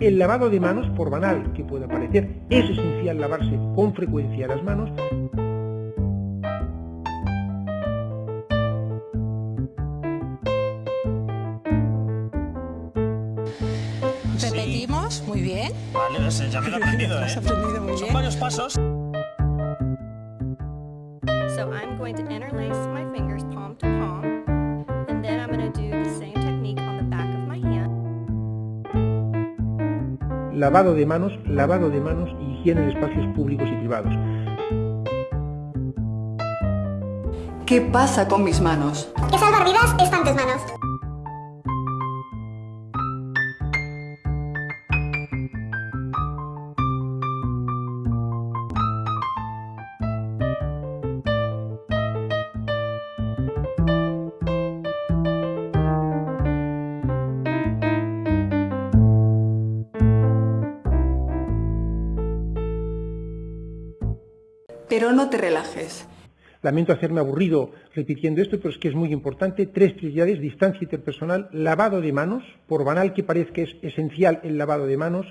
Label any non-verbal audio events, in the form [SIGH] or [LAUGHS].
El lavado de manos, por banal que pueda parecer, es esencial lavarse con frecuencia las manos. Repetimos, muy bien. Vale, no sé, ya me lo he aprendido, [LAUGHS] ¿eh? Has aprendido muy Son bien. varios pasos. So I'm going to interlace my Lavado de manos, lavado de manos y higiene de espacios públicos y privados. ¿Qué pasa con mis manos? Que salvar vidas está en tus manos. Pero no te relajes. Lamento hacerme aburrido repitiendo esto, pero es que es muy importante. Tres prioridades, distancia interpersonal, lavado de manos, por banal que parezca es esencial el lavado de manos,